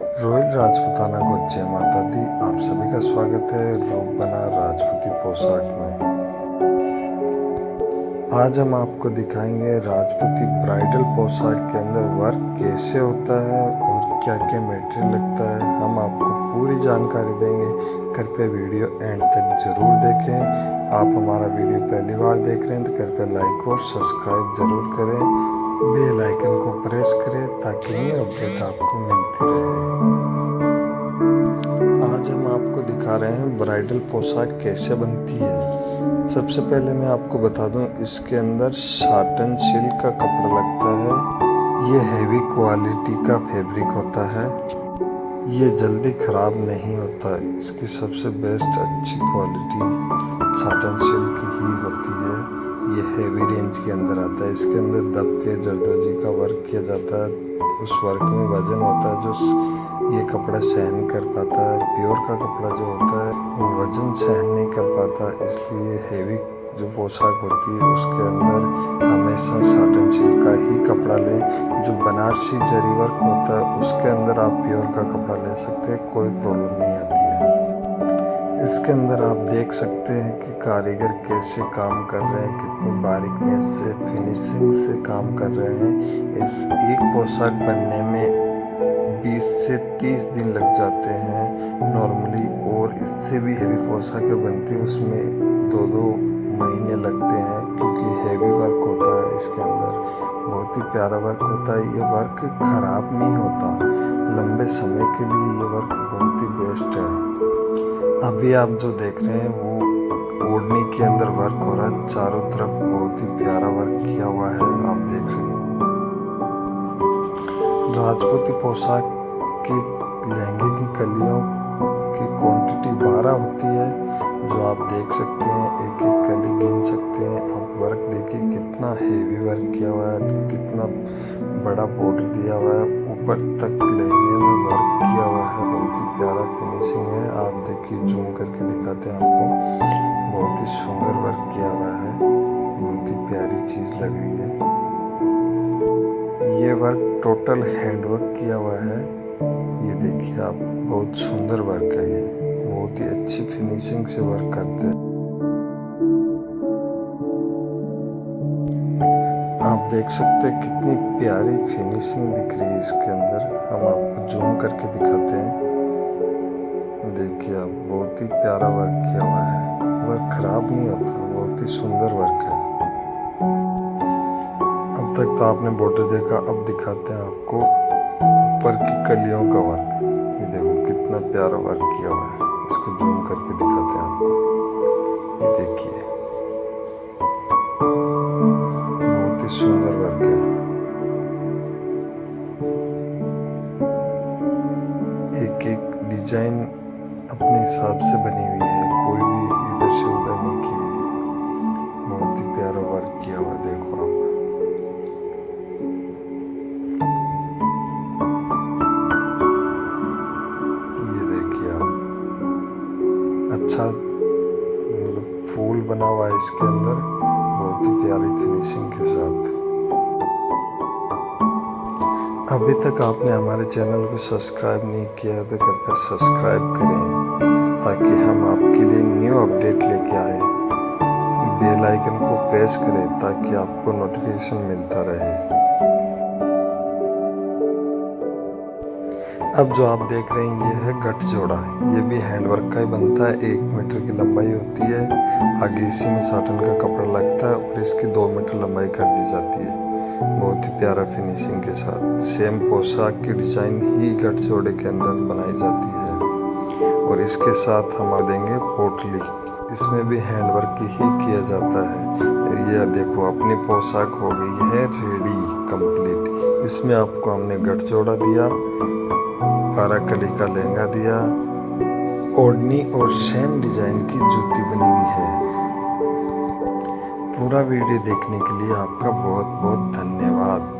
Royal Rajputana को जय माता दी आप सभी का स्वागत है रूप बना राजपूती पोशाक में। आज हम आपको दिखाएँगे राजपूती ब्राइडल पोशाक के अंदर वर्क कैसे होता है और क्या क्या मटेरियल लगता है। हम आपको पूरी जानकारी देंगे। कृपया वीडियो एंड तक ज़रूर देखें। आप हमारा वीडियो पहली बार देख रहे हैं तो कृपया लाइक और सब्सक्राइब ज़रूर करें। बेल आइकन को प्रेस करें ताकि ये अपडेट आपको मिलती रहे। आज हम आपको दिखा रहे हैं ब्राइडल पोशाक कैसे बनती है। सबसे पहले मैं आपको बता दूँ, इसके अंदर साटन सिल्क का कपड़ा लगता है। ये हैवी क्वालिटी का फैब्रिक होता है। ये जल्दी ख़राब नहीं होता, इसकी सबसे बेस्ट अच्छी क्वालिटी साटन सिल्क ही होती है। ये हैवी रेंज के अंदर आता है। इसके अंदर दब के जरदोजी का वर्क किया जाता है। उस वर्क में वज़न होता है जो ये कपड़ा सहन कर पाता है। प्योर का कपड़ा जो होता है, वो वज़न सहन नहीं कर पाता। इसलिए हैवी जो पोशाक होती है, उसके अंदर हमेशा साटन सिल्क का ही कपड़ा लें। जो बनारसी जरी वर्क होता है, उसके अंदर आप प्योर का कपड़ा ले सकते हैं। कोई प्रॉब्लम नहीं आती। इसके अंदर आप देख सकते हैं कि कारीगर कैसे काम कर रहे हैं, कितनी बारीकनेस से फिनिशिंग से काम कर रहे हैं। इस एक पोशाक बनने में 20 से 30 दिन लग जाते हैं नॉर्मली और इससे भी हैवी पोशाकें बनती हैं, उसमें दो दो महीने लगते हैं, क्योंकि हैवी वर्क होता है इसके अंदर। बहुत ही प्यारा वर्क होता है, ये वर्क ख़राब नहीं होता। लंबे समय के लिए ये वर्क बहुत ही बेस्ट है। अभी आप जो देख रहे हैं, वो ओढ़नी के अंदर वर्क हो रहा है। चारों तरफ़ बहुत ही प्यारा वर्क किया हुआ है, आप देख सकते राजपूती पोशाक की, लहंगे की, कलियों की क्वांटिटी बारह होती है, जो आप देख सकते हैं। एक एक कली गिन सकते हैं। आप वर्क देखिए, कितना हेवी वर्क किया हुआ है, कितना बड़ा बॉर्डर दिया हुआ है। ऊपर तक लहंगे में वर्क किया हुआ है। बहुत ही प्यारा फिनिशिंग है। आप देखिए जूम करके दिखाते हैं आपको। बहुत ही सुंदर वर्क किया हुआ है। बहुत ही प्यारी चीज़ लग रही है। ये वर्क टोटल हैंड वर्क किया हुआ है। ये देखिए आप, बहुत सुंदर वर्क है ये। बहुत ही अच्छी फिनिशिंग से वर्क करते हैं। देख सकते हैं कितनी प्यारी फिनिशिंग दिख रही है इसके अंदर। हम आपको जूम करके दिखाते हैं। देखिए आप, बहुत ही प्यारा वर्क किया हुआ है। वर्क खराब नहीं होता, बहुत ही सुंदर वर्क है। अब तक तो आपने बॉर्डर देखा, अब दिखाते हैं आपको ऊपर की कलियों का वर्क ये देखो, कितना प्यारा वर्क किया हुआ है। इसको जूम करके दिखाते हैं आपको। ये देखिए। ही सुंदर वर्क है एक एक डिज़ाइन अपने हिसाब से बनी हुई है। कोई भी इधर से उधर नहीं की हुई है। बहुत ही प्यारा वर्क किया हुआ देखो आप। ये देखिए आप। अच्छा मतलब फूल बना हुआ है इसके अंदर। बहुत ही प्यारी फिनिशिंग के साथ। अभी तक आपने हमारे चैनल को सब्सक्राइब नहीं किया तो कृपया सब्सक्राइब करें, ताकि हम आपके लिए न्यू अपडेट लेके आए। बेल आइकन को प्रेस करें, ताकि आपको नोटिफिकेशन मिलता रहे। अब जो आप देख रहे हैं, ये है गठ जोड़ा। ये भी हैंडवर्क का ही बनता है। एक मीटर की लंबाई होती है। आगे इसी में साटन का कपड़ा लगता है और इसकी दो मीटर लंबाई कर दी जाती है। बहुत ही प्यारा फिनिशिंग के साथ। सेम पोशाक की डिज़ाइन ही गठ जोड़े के अंदर बनाई जाती है। और इसके साथ हम आ देंगे पोटली इसमें भी हैंडवर्क ही किया जाता है। यह देखो, अपनी पोशाक हो गई है रेडी कंप्लीट इसमें आपको हमने गठ जोड़ा दिया। बारह कली का लहंगा दिया। ओढ़नी और सेम डिज़ाइन की जूती बनी हुई है। पूरा वीडियो देखने के लिए आपका बहुत बहुत धन्यवाद।